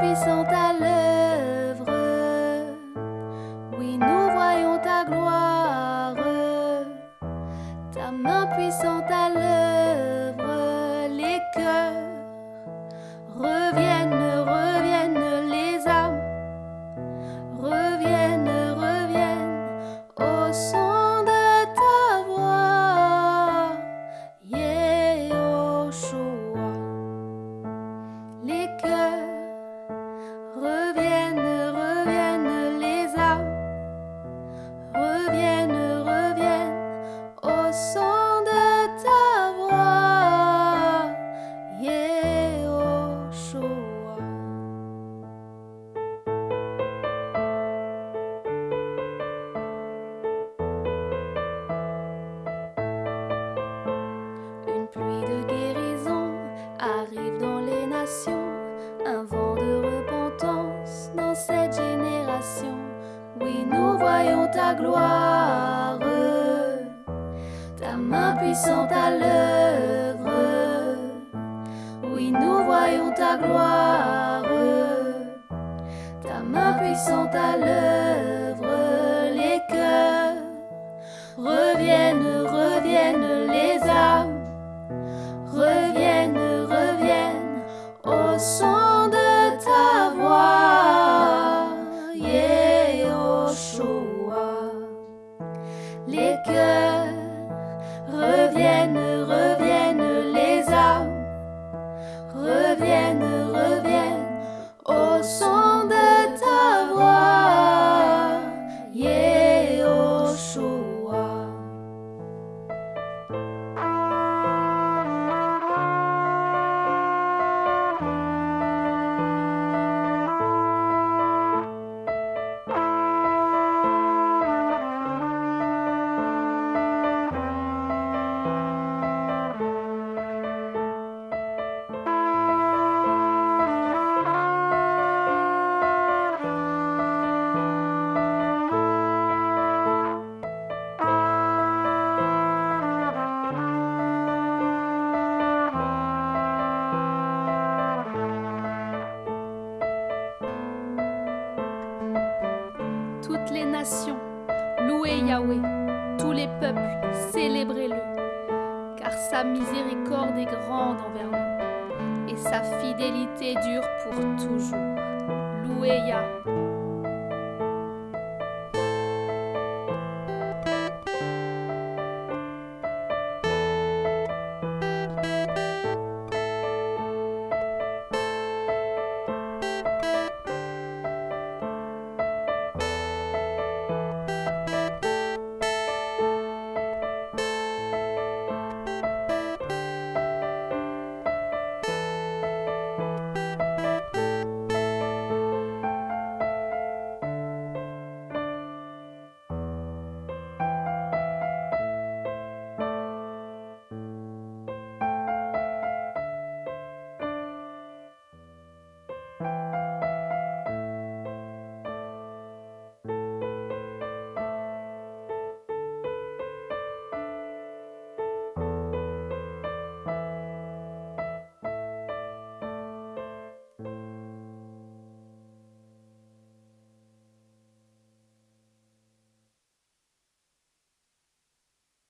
Puissante à l'œuvre. Oui, nous voyons ta gloire, ta main puissante à l'œuvre, les cœurs. Ta gloire, ta main puissante à l'œuvre. Oui, nous voyons ta gloire, ta main puissante à l'œuvre. Les cœurs reviennent, reviennent les âmes, reviennent, reviennent au son Les cœurs Toutes les nations, louez Yahweh. Tous les peuples, célébrez-le. Car sa miséricorde est grande envers nous. Et sa fidélité dure pour toujours. Louez Yah.